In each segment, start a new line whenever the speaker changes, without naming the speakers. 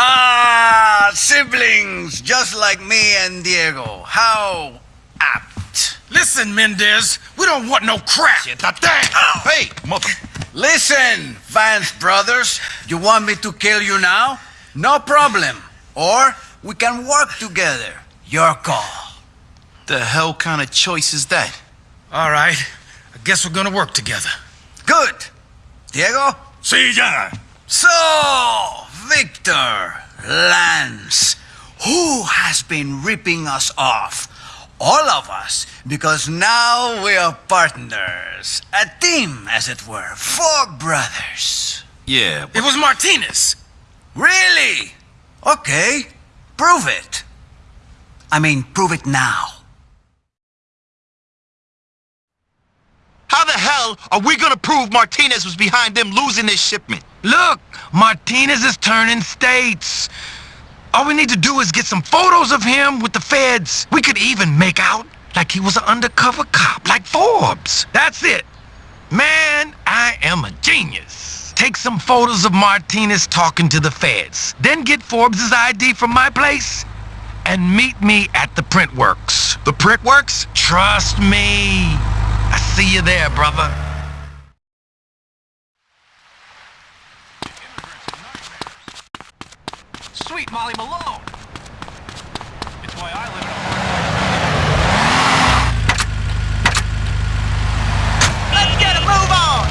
Ah, siblings, just like me and Diego. How apt.
Listen, Mendez, we don't want no crap.
Hey, mother...
Listen, Vance brothers, you want me to kill you now? No problem. Or we can work together. Your call.
The hell kind of choice is that?
All right, I guess we're gonna work together.
Good. Diego?
See ya.
So, Victor, Lance, who has been ripping us off? All of us, because now we are partners. A team, as it were. Four brothers.
Yeah,
It was Martinez.
Really? Okay, prove it. I mean, prove it now.
How the hell are we gonna prove Martinez was behind them losing this shipment?
Look, Martinez is turning states. All we need to do is get some photos of him with the feds. We could even make out like he was an undercover cop, like Forbes. That's it. Man, I am a genius. Take some photos of Martinez talking to the feds. Then get Forbes' ID from my place and meet me at the printworks.
The printworks?
Trust me. I see you there, brother.
Molly Malone. It's why I live in a
Let's get a move on!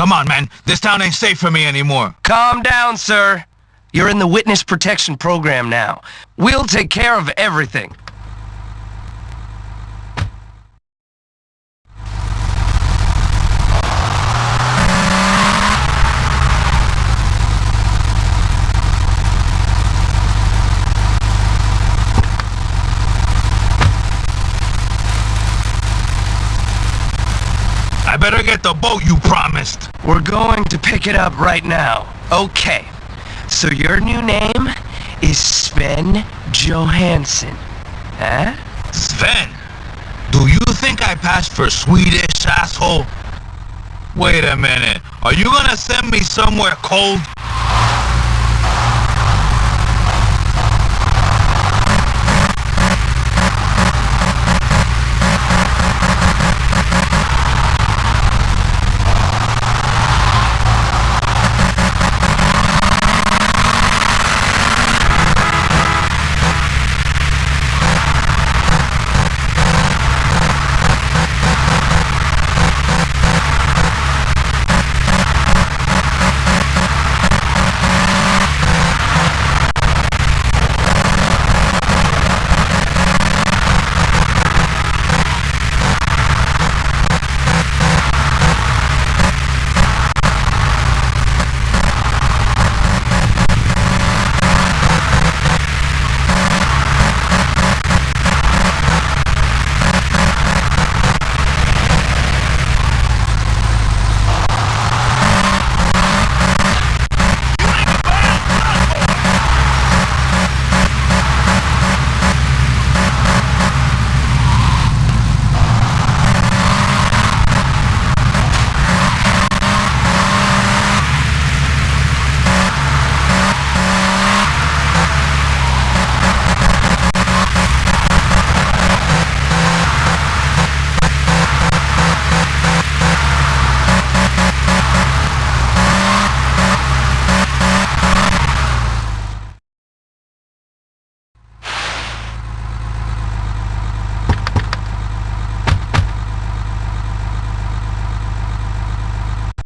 Come on, man. This town ain't safe for me anymore.
Calm down, sir. You're in the witness protection program now. We'll take care of everything.
Better get the boat you promised.
We're going to pick it up right now. Okay. So your new name is Sven Johansson. Huh?
Sven, do you think I passed for Swedish, asshole? Wait a minute. Are you gonna send me somewhere cold?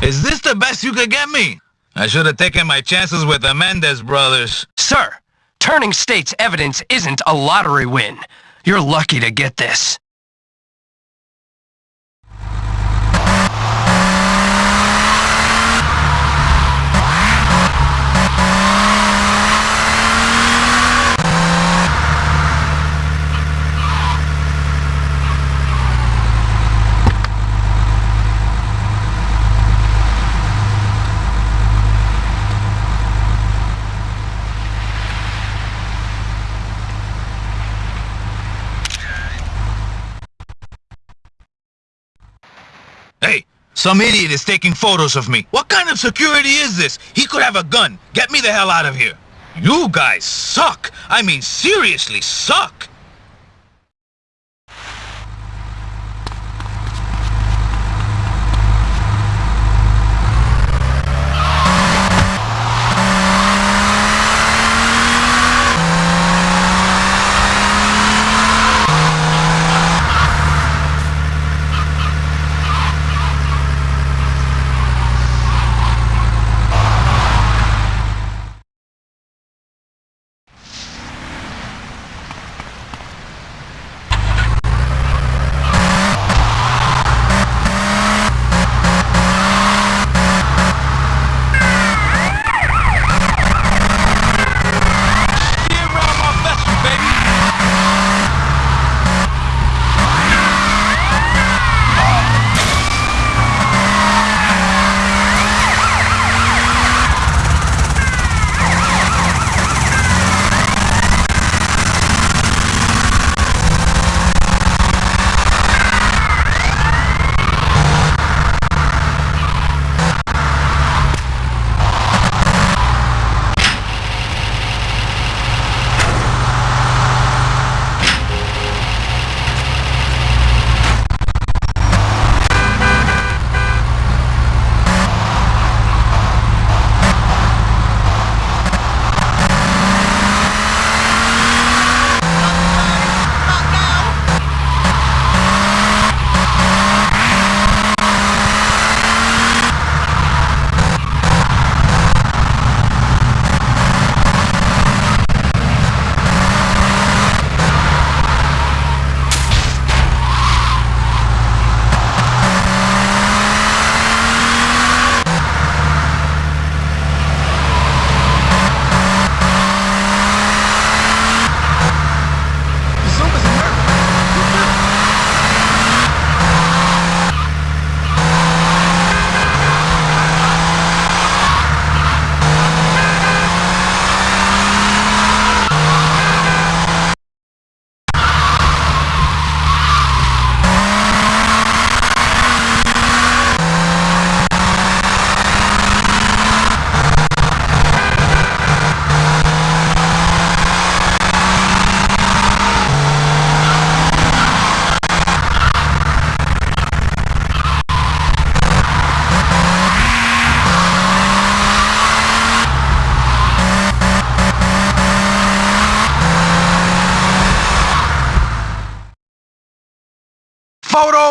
Is this the best you could get me? I should have taken my chances with the Mendez brothers.
Sir, turning state's evidence isn't a lottery win. You're lucky to get this.
Hey, some idiot is taking photos of me. What kind of security is this? He could have a gun. Get me the hell out of here. You guys suck. I mean, seriously suck.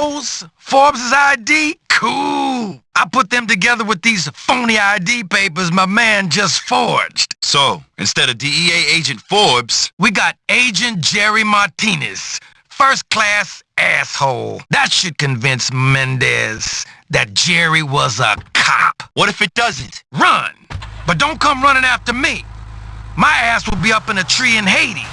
Photos? Forbes' ID? Cool. I put them together with these phony ID papers my man just forged.
So, instead of DEA agent Forbes,
We got Agent Jerry Martinez. First class asshole. That should convince Mendez that Jerry was a cop.
what if it doesn't?
Run! But don't come running after me. My ass will be up in a tree in Haiti.